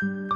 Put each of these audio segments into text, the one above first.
From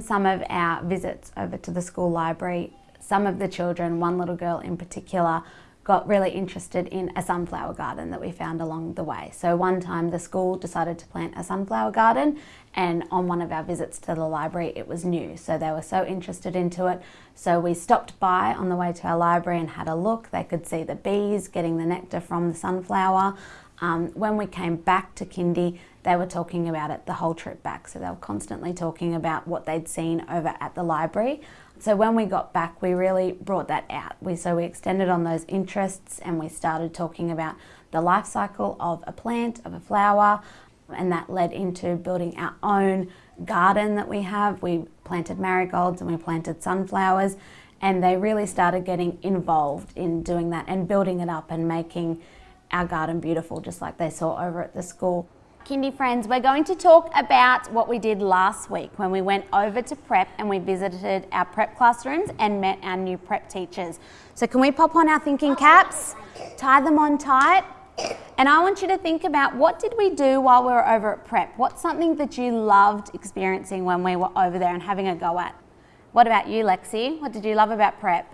some of our visits over to the school library, some of the children, one little girl in particular, got really interested in a sunflower garden that we found along the way. So one time the school decided to plant a sunflower garden and on one of our visits to the library it was new so they were so interested into it so we stopped by on the way to our library and had a look. They could see the bees getting the nectar from the sunflower. Um, when we came back to Kindy they were talking about it the whole trip back so they were constantly talking about what they'd seen over at the library so when we got back, we really brought that out. We, so we extended on those interests and we started talking about the life cycle of a plant, of a flower, and that led into building our own garden that we have. We planted marigolds and we planted sunflowers and they really started getting involved in doing that and building it up and making our garden beautiful just like they saw over at the school. Kindy friends, we're going to talk about what we did last week when we went over to prep and we visited our prep classrooms and met our new prep teachers. So can we pop on our thinking caps, tie them on tight, and I want you to think about what did we do while we were over at prep? What's something that you loved experiencing when we were over there and having a go at? What about you, Lexi? What did you love about prep?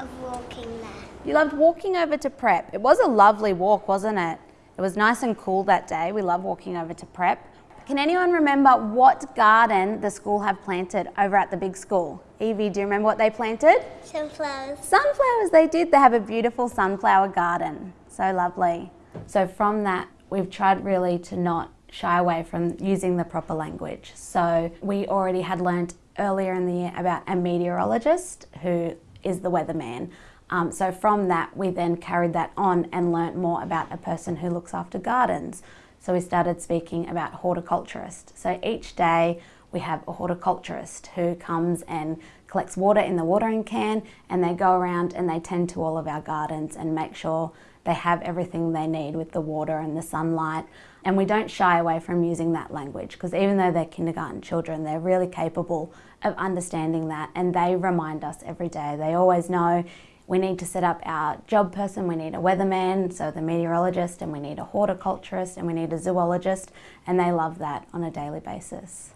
Of walking there. You loved walking over to prep. It was a lovely walk, wasn't it? It was nice and cool that day. We love walking over to prep. Can anyone remember what garden the school have planted over at the big school? Evie, do you remember what they planted? Sunflowers. Sunflowers, they did. They have a beautiful sunflower garden. So lovely. So from that, we've tried really to not shy away from using the proper language. So we already had learnt earlier in the year about a meteorologist who is the weatherman. Um, so from that, we then carried that on and learnt more about a person who looks after gardens. So we started speaking about horticulturist. So each day we have a horticulturist who comes and collects water in the watering can and they go around and they tend to all of our gardens and make sure they have everything they need with the water and the sunlight. And we don't shy away from using that language because even though they're kindergarten children, they're really capable of understanding that and they remind us every day. They always know we need to set up our job person, we need a weatherman, so the meteorologist, and we need a horticulturist, and we need a zoologist, and they love that on a daily basis.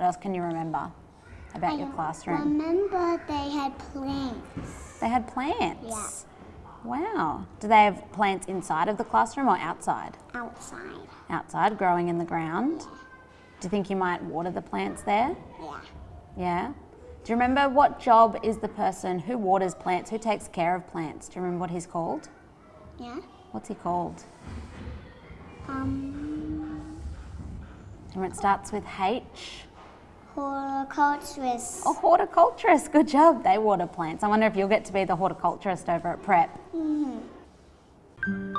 What else can you remember about I your classroom? I remember they had plants. They had plants? Yeah. Wow. Do they have plants inside of the classroom or outside? Outside. Outside, growing in the ground? Do you think you might water the plants there? Yeah. Yeah? Do you remember what job is the person who waters plants, who takes care of plants? Do you remember what he's called? Yeah. What's he called? Um, Remember it starts with H? Horticulturist. Oh, horticulturist. Good job. They water plants. I wonder if you'll get to be the horticulturist over at Prep. Mm -hmm.